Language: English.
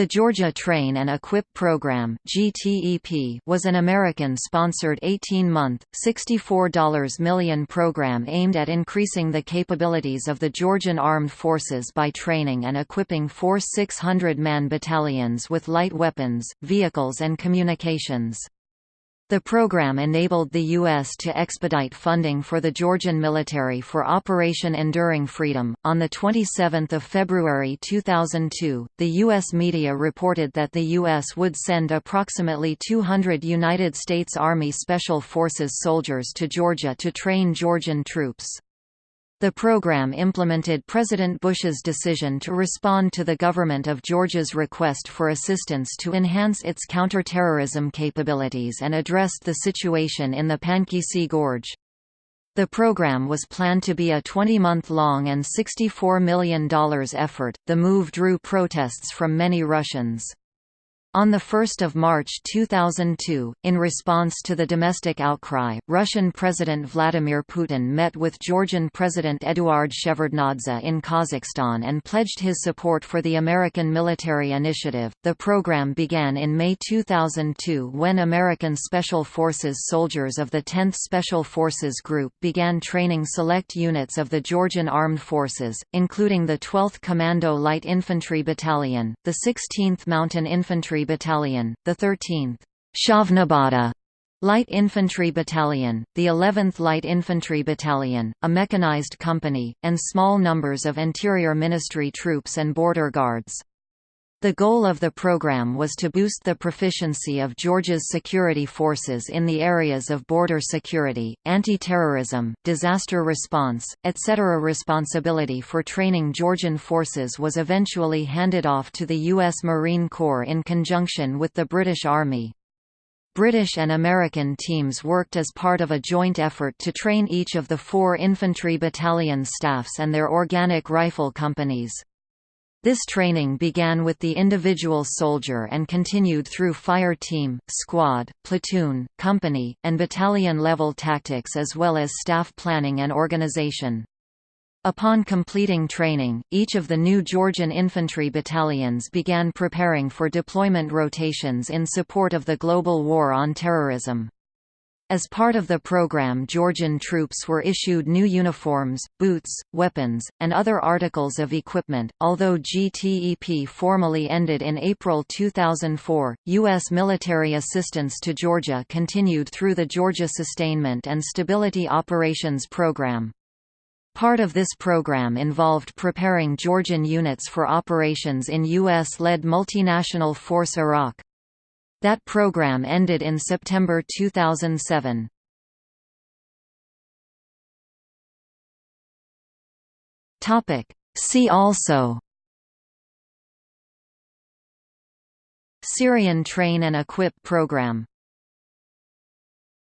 The Georgia Train and Equip Program was an American-sponsored 18-month, $64 million program aimed at increasing the capabilities of the Georgian Armed Forces by training and equipping four 600-man battalions with light weapons, vehicles and communications. The program enabled the U.S. to expedite funding for the Georgian military for Operation Enduring Freedom. On 27 February 2002, the U.S. media reported that the U.S. would send approximately 200 United States Army Special Forces soldiers to Georgia to train Georgian troops. The program implemented President Bush's decision to respond to the government of Georgia's request for assistance to enhance its counterterrorism capabilities and addressed the situation in the Pankisi Gorge. The program was planned to be a 20-month-long and $64 million effort. The move drew protests from many Russians. On 1 March 2002, in response to the domestic outcry, Russian President Vladimir Putin met with Georgian President Eduard Shevardnadze in Kazakhstan and pledged his support for the American military initiative. The program began in May 2002 when American Special Forces soldiers of the 10th Special Forces Group began training select units of the Georgian Armed Forces, including the 12th Commando Light Infantry Battalion, the 16th Mountain Infantry Battalion, the 13th Shavnabada Light Infantry Battalion, the 11th Light Infantry Battalion, a mechanized company, and small numbers of Interior Ministry troops and border guards. The goal of the program was to boost the proficiency of Georgia's security forces in the areas of border security, anti-terrorism, disaster response, etc. Responsibility for training Georgian forces was eventually handed off to the U.S. Marine Corps in conjunction with the British Army. British and American teams worked as part of a joint effort to train each of the four infantry battalion staffs and their organic rifle companies. This training began with the individual soldier and continued through fire team, squad, platoon, company, and battalion-level tactics as well as staff planning and organization. Upon completing training, each of the new Georgian infantry battalions began preparing for deployment rotations in support of the global war on terrorism. As part of the program Georgian troops were issued new uniforms, boots, weapons, and other articles of equipment. Although GTEP formally ended in April 2004, U.S. military assistance to Georgia continued through the Georgia Sustainment and Stability Operations Program. Part of this program involved preparing Georgian units for operations in U.S.-led multinational Force Iraq. That program ended in September 2007. Topic. See also Syrian Train and Equip Program